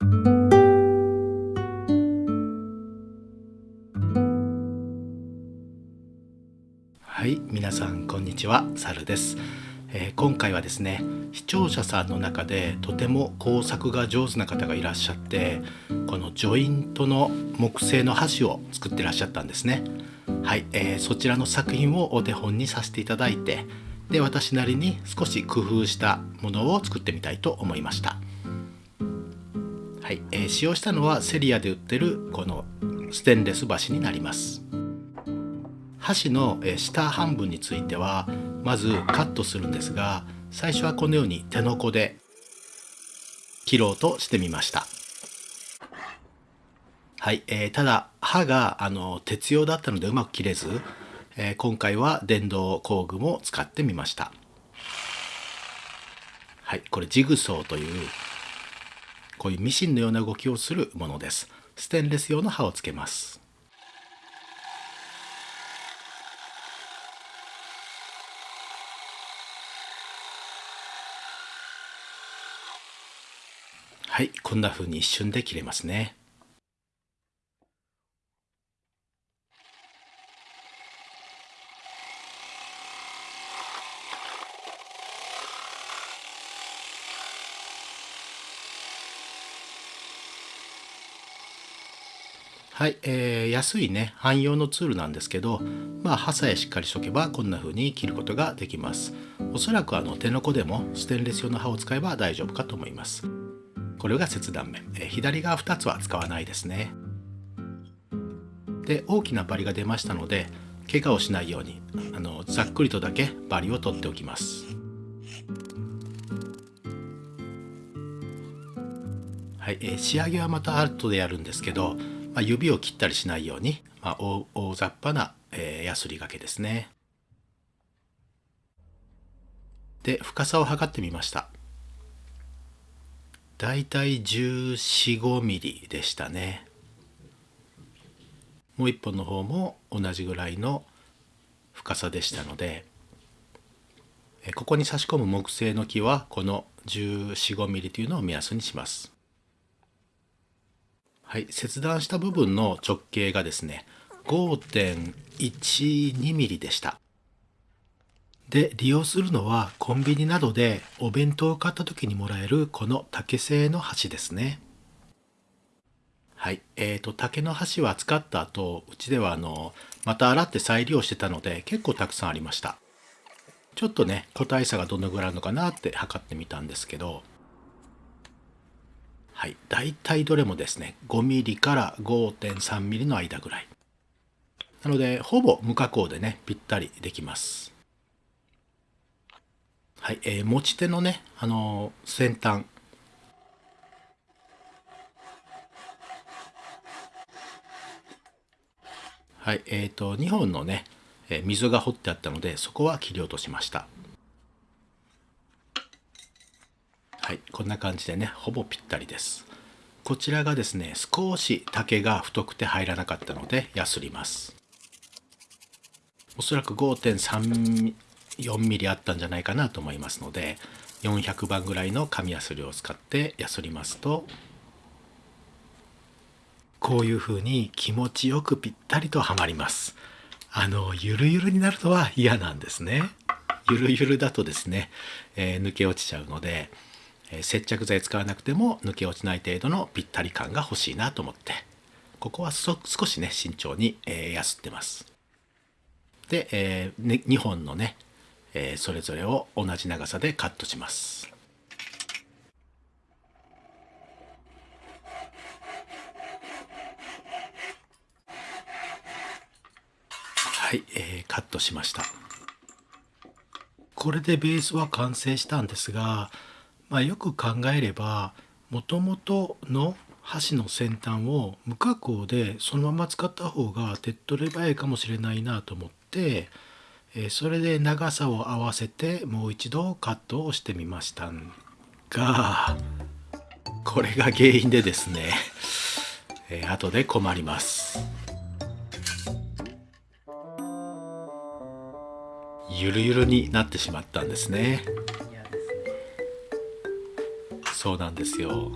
はい皆さんこんにちはサルです、えー、今回はですね視聴者さんの中でとても工作が上手な方がいらっしゃってこのジョイントの木製の箸を作ってらっしゃったんですね。はい、えー、そちらの作品をお手本にさせていただいてで私なりに少し工夫したものを作ってみたいと思いました。はい、えー、使用したのはセリアで売ってるこのステンレス箸になります。箸の下半分についてはまずカットするんですが最初はこのように手のこで切ろうとしてみました。はい、えー、ただ刃があの鉄用だったのでうまく切れず、えー、今回は電動工具も使ってみました。はい。これジグソーというこういうミシンのような動きをするものですステンレス用の刃をつけますはい、こんな風に一瞬で切れますね。はい、えー、安いね汎用のツールなんですけどまあ刃さえしっかりしとけばこんな風に切ることができます。おそらくあの手のこでもステンレス用の刃を使えば大丈夫かと思います。これが切断面、え左側2つは使わないですね。で大きなバリが出ましたので怪我をしないようにあのざっくりとだけバリを取っておきます。はい、えー、仕上げはまた後でやるんですけど、まあ、指を切ったりしないように、まあ、大大雑把な、えー、ヤスリがけですね。で深さを測ってみました。だいたい14、5ミリでしたね。もう一本の方も同じぐらいの深さでしたのでここに差し込む木製の木はこの14、5ミリというのを目安にします。はい切断した部分の直径がですね5.12ミリでした。で利用するのはコンビニなどでお弁当を買った時にもらえるこの竹製の箸ですね。はいえーと、竹の箸は使った後うちではあのまた洗って再利用してたので結構たくさんありました。ちょっとね個体差がどのぐらいあるのかなって測ってみたんですけど。はい。大体どれもですね 5mm から 5.3mm の間ぐらい。なのでほぼ無加工でねぴったりできます。はい、えー、持ち手のね、あのー、先端。はい、えっ、ー、と、2本のね、えー、溝が掘ってあったので、そこは切り落としました。はい、こんな感じでね、ほぼぴったりです。こちらがですね、少し竹が太くて入らなかったので、やすります。おそらく5.3 4ミリあったんじゃないかなと思いますので400番ぐらいの紙やすりを使ってやすりますとこういう風に気持ちよくぴったりとはまりますあのゆるゆるになるのは嫌なんですねゆるゆるだとですね、えー、抜け落ちちゃうので、接着剤使わなくても抜け落ちない程度のぴったり感が欲しいなと思ってここは少しね慎重に、えー、やすってますで、えーね、2本のねえー、それぞれを同じ長さでカットします。はい、えー、カットしました。これでベースは完成したんですが、まあ、よく考えればもともとの箸の先端を無加工でそのまま使った方が手っ取り早いかもしれないなと思ってえそれで長さを合わせてもう一度カットをしてみましたがこれが原因でですね、えー、後で困ります。ゆるゆるになってしまったんですね。そうなんですよ。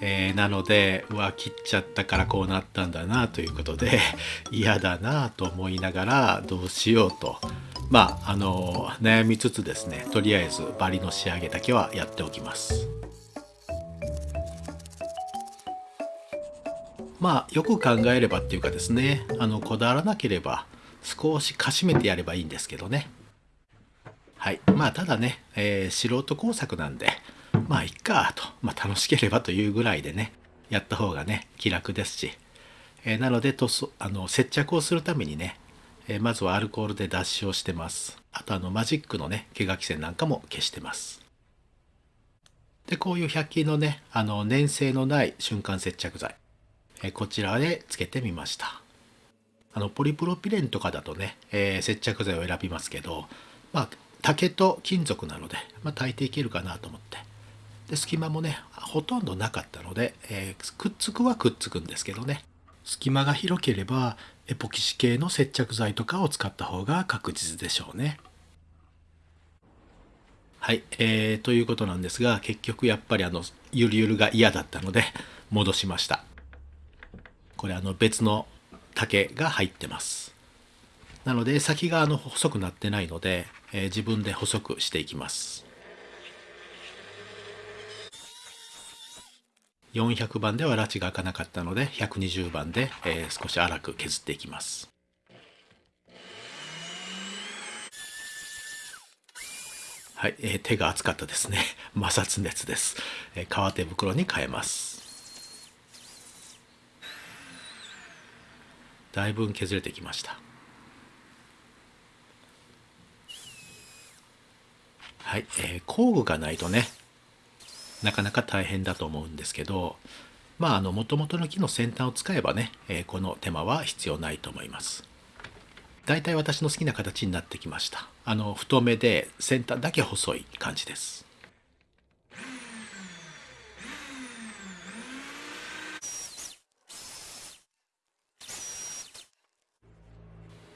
えー、なのでうわ切っちゃったからこうなったんだなということで 嫌だなと思いながらどうしようと。まああの悩みつつですねとりあえずバリの仕上げだけはやっておきます。まあよく考えればっていうかですねあのこだわらなければ少しかしめてやればいいんですけどね。はい。まあただね、えー、素人工作なんでまあいっかと、まあ、楽しければというぐらいでねやった方がね気楽ですし、えー、なのでとあの接着をするためにね、えー、まずはアルコールで脱脂をしてます。あとあのマジックのね毛書き線なんかも消してます。でこういう100均のねあの粘性のない瞬間接着剤、えー、こちらでつけてみました。あのポリプロピレンとかだとね、え接着剤を選びますけどまあ竹と金属なので、まあ、大抵いけるかなと思って。で隙間もねほとんどなかったので、えー、くっつくはくっつくんですけどね。隙間が広ければエポキシ系の接着剤とかを使った方が確実でしょうね。はい、えー、ということなんですが結局やっぱりあのゆるゆるが嫌だったので戻しました。これあの別の竹が入ってます。なので先があの細くなってないので、えー、自分で細くしていきます。400番では拉致が開かなかったので120番で、えー、少し粗く削っていきます。はい、えー、手が熱かったですね。摩擦熱です、えー、革手袋に変えます。だいぶ削れてきました。はい、えー、工具がないとねなかなか大変だと思うんですけどまああの元々の木の先端を使えばね、えー、この手間は必要ないと思います。大体私の好きな形になってきました。あの太めで先端だけ細い感じです。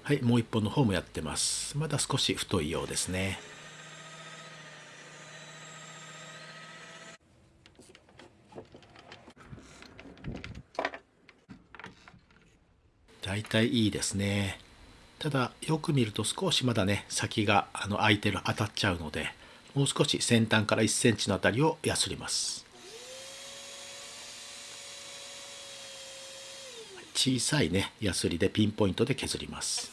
はいもう一本の方もやってます。まだ少し太いようですね。大体いいですね。ただよく見ると少しまだね先があの空いてる当たっちゃうのでもう少し先端から1センチのあたりをやすります。小さいねやすりでピンポイントで削ります。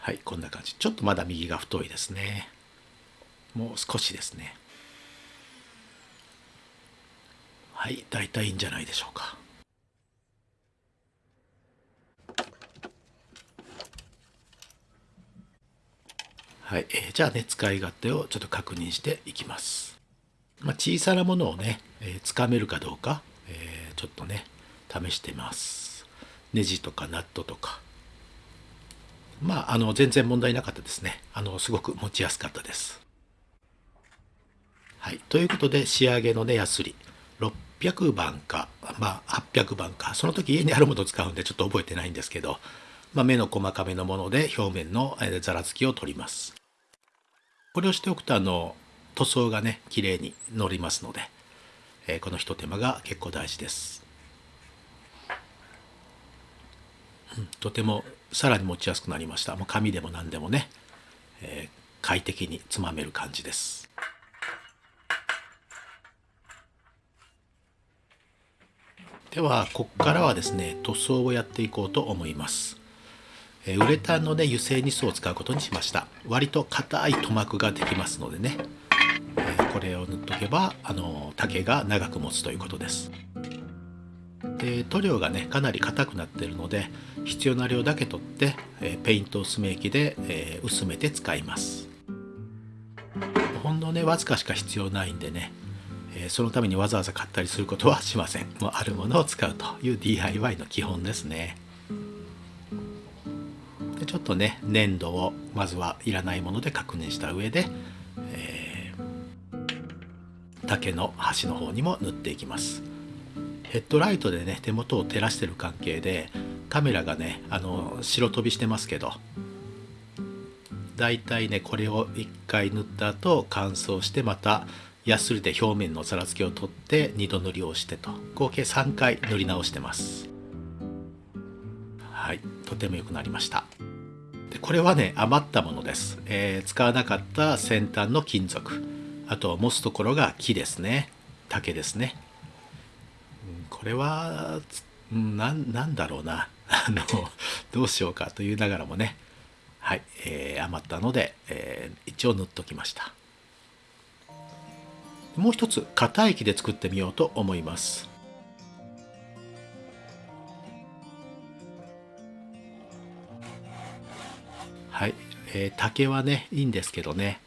はいこんな感じ。ちょっとまだ右が太いですね。もう少しですね。はい大体いいんじゃないでしょうか。はい、えー、じゃあね使い勝手をちょっと確認していきます。まあ、小さなものをね、えー、つかめるかどうか、えー、ちょっとね試してます。ネジとかナットとか。まああの全然問題なかったですね。あのすごく持ちやすかったです。はい、ということで仕上げのねヤスリ600番か、まあ、800番かその時家にあるものを使うんでちょっと覚えてないんですけど、まあ、目の細かめのもので表面のざらつきを取ります。これをしておくとあの塗装がね綺麗に乗りますので、えー、このひと手間が結構大事です、うん、とてもさらに持ちやすくなりました。もう紙でも何でもね、えー、快適につまめる感じです。ではここからはですね塗装をやっていこうと思います。えウレタンのね油性ニスを使うことにしました。割と硬い塗膜ができますのでね、えこれを塗っとけばあの竹が長く持つということです。で塗料がねかなり硬くなっているので必要な量だけ取って、えペイント薄め液で、え薄めて使います。ほんのねわずかしか必要ないんでねえそのためにわざわざ買ったりすることはしません。もうあるものを使うという DIY の基本ですね。でちょっとね粘土をまずはいらないもので確認した上で、えー、竹の端の方にも塗っていきます。ヘッドライトでね手元を照らしてる関係でカメラがねあの白飛びしてますけどだいたいねこれを1回塗った後乾燥してまたヤスリで表面のざらつきを取って2度塗りをしてと。合計3回塗り直してます。はいとても良くなりました。これはね余ったものです、えー、使わなかった先端の金属。あと持つところが木ですね。竹ですね。これは何だろうな。あのどうしようかと言いながらもね。はい、えー、余ったので、えー、一応塗っときました。もう一つ硬い木で作ってみようと思います。えー、竹はねいいんですけどね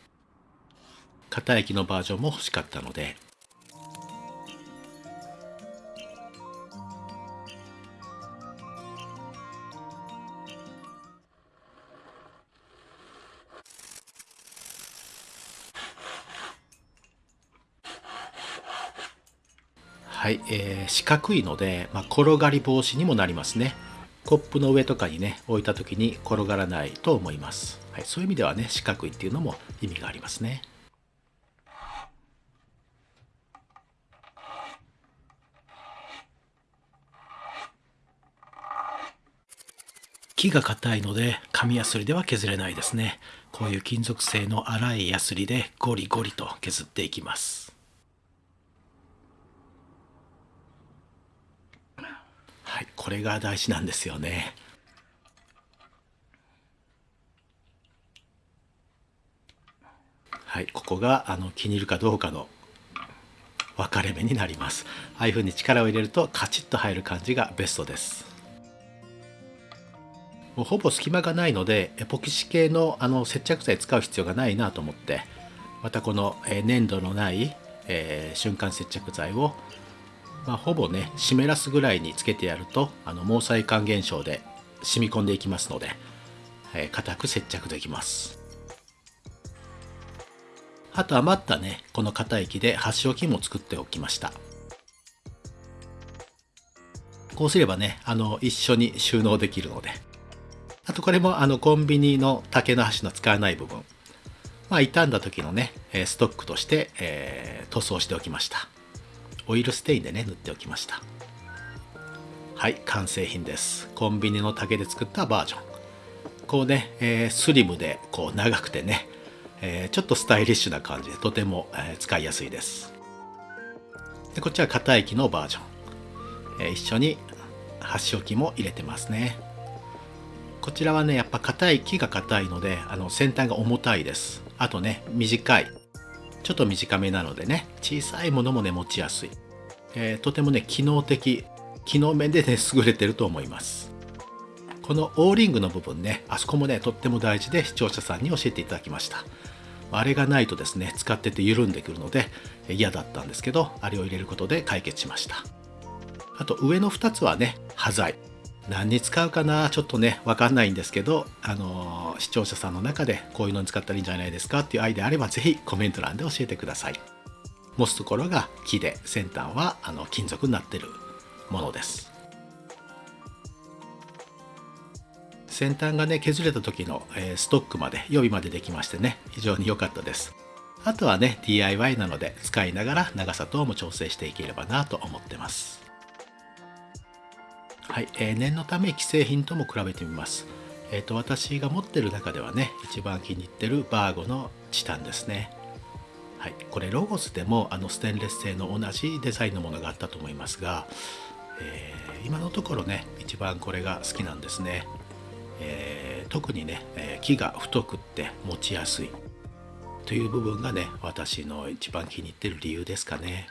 硬い木のバージョンも欲しかったのではい、えー、四角いので、まあ、転がり防止にもなりますね。コップの上とかにね、置いた時に転がらないと思います。はい、そういう意味ではね、四角いっていうのも意味がありますね。木が硬いので紙やすりでは削れないですね。こういう金属製の粗いやすりでゴリゴリと削っていきます。はい、これが大事なんですよね。はい、ここがあの気に入るかどうかの分かれ目になります。ああいうふうに力を入れるとカチッと入る感じがベストです。もうほぼ隙間がないのでエポキシ系のあの接着剤使う必要がないなと思ってまたこの粘土のない、えー、瞬間接着剤をまあ、ほぼね湿らすぐらいにつけてやるとあの毛細管現象で染み込んでいきますので、えー、く接着できます。あと余ったねこの硬い木で端置きも作っておきました。こうすればねあの一緒に収納できるので。あとこれもあのコンビニの竹の箸の使わない部分。まあ傷んだ時のねストックとして、えー、塗装しておきました。オイルステインでね塗っておきました。はい完成品です。コンビニの竹で作ったバージョン。こうね、えー、スリムでこう長くてね、えー、ちょっとスタイリッシュな感じでとても、えー、使いやすいです。でこっちは硬い木のバージョン、え一緒に箸置きも入れてますね。こちらはねやっぱ硬い木が硬いのであの先端が重たいです。あとね短い。ちょっと短めなのでね小さいものもね持ちやすい、えー、とてもね機能的機能面でね 優れてると思います。この O リングの部分ねあそこもねとっても大事で視聴者さんに教えていただきました。あれがないとですね使ってて緩んでくるので嫌だったんですけどあれを入れることで解決しました。あと上の2つはね端材。何に使うかなちょっとね分かんないんですけど、あのー、視聴者さんの中でこういうのに使ったらいいんじゃないですかっていうアイデアあれば是非コメント欄で教えてください。持つところが木で先端はあの金属になってるものです。先端がね削れた時の、えー、ストックまで予備までできましてね非常に良かったです。あとはね DIY なので使いながら長さ等も調整していければなと思ってます。はい、えー、念のため既製品とも比べてみます。えっ、ー、と私が持ってる中ではね一番気に入ってるバーゴのチタンですね。はい、これロゴスでもあのステンレス製の同じデザインのものがあったと思いますが、えー、今のところね一番これが好きなんですね。えー、特にね、え木が太くって持ちやすいという部分がね私の一番気に入ってる理由ですかね。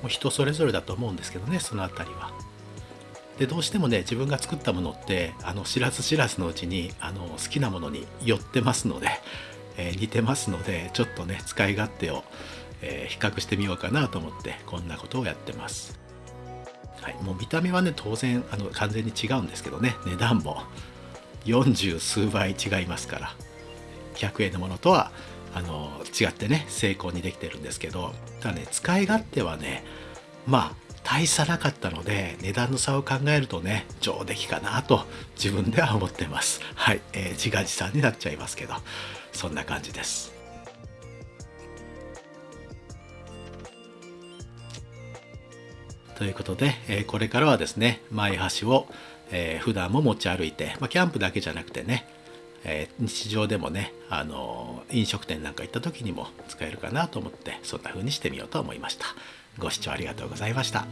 もう人それぞれだと思うんですけどねその辺りは。でどうしてもね自分が作ったものってあの知らず知らずのうちにあの好きなものに寄ってますので、えー、似てますのでちょっとね使い勝手を、えー、比較してみようかなと思ってこんなことをやってます。はい、もう見た目はね当然あの完全に違うんですけどね値段も40数倍違いますから100円のものとはあの違ってね成功にできてるんですけどただね使い勝手はねまあ大差なかったので値段の差を考えるとね上出来かなと自分では思ってます。はい、えー、自画自賛になっちゃいますけどそんな感じです。ということで、えー、これからはですね前橋を、えー、普段も持ち歩いて、まあ、キャンプだけじゃなくてね、えー、日常でもね、あのー、飲食店なんか行った時にも使えるかなと思ってそんな風にしてみようと思いました。ご視聴ありがとうございました。